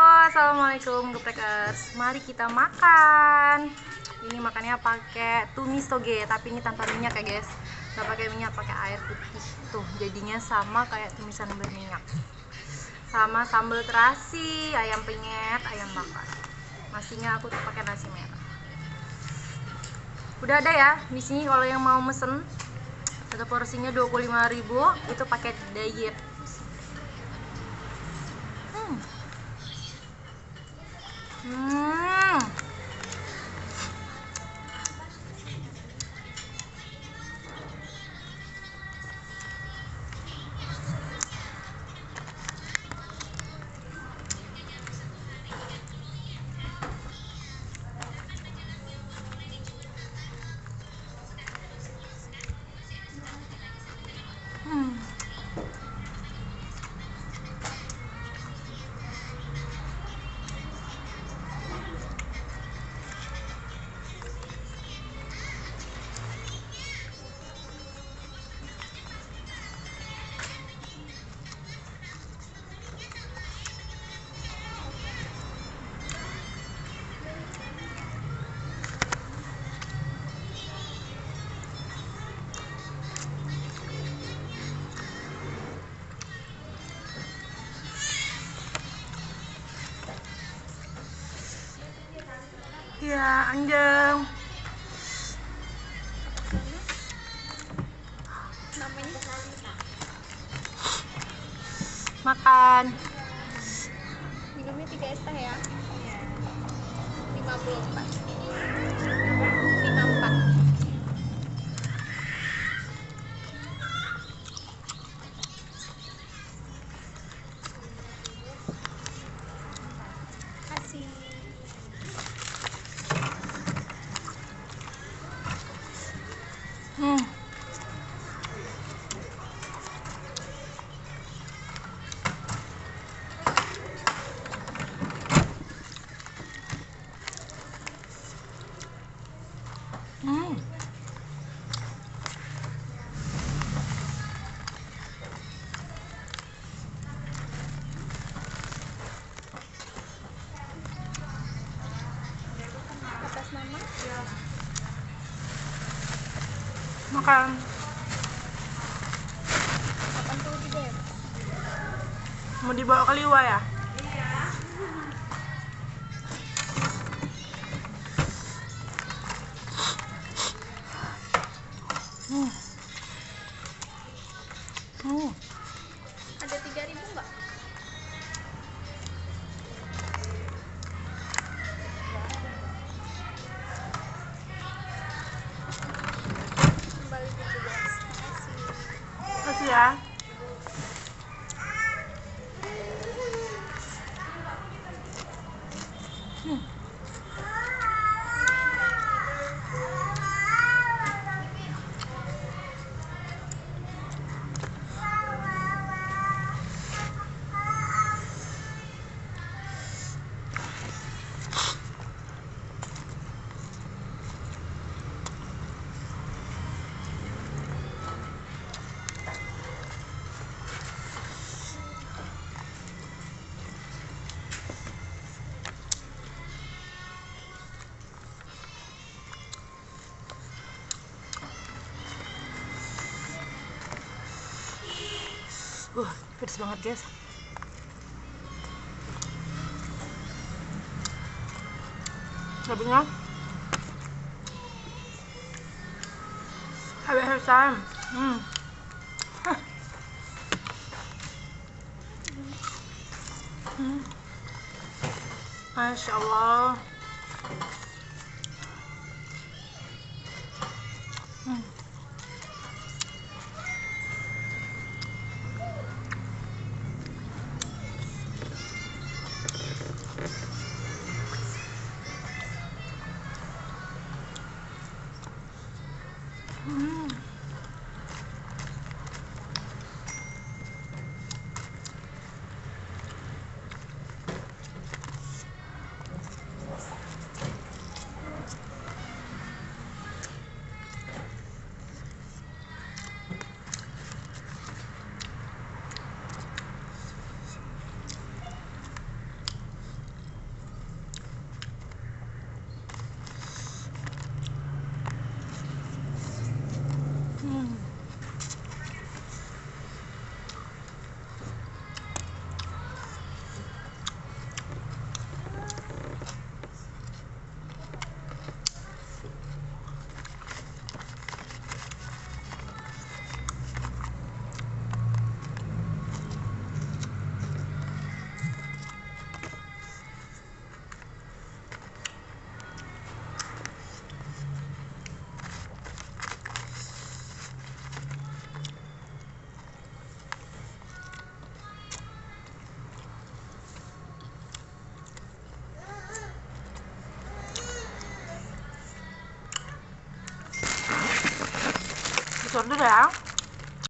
Assalamualaikum geprekers Mari kita makan. Ini makannya pakai tumis toge Tapi ini tanpa minyak ya guys. Gak pakai minyak, pakai air putih. Tuh jadinya sama kayak tumisan berminyak. Sama sambal terasi, ayam penyet, ayam bakar. Nasinya aku tuh pakai nasi merah. Udah ada ya di sini kalau yang mau mesen satu porsinya 25.000 itu paket diet Hmm. Iya, 야 안녕 makan. Minumnya 3 es teh ya. Iya. 54 54 Makan. 83 Mau dibawa ke Liwa ya? Hmm. Hmm. ada tiga ribu Kasih ya. Uh, pedes banget guys. Cabenya habis-habisan. Hmm. Hah. Hmm. Masya Allah. Nó rẻ?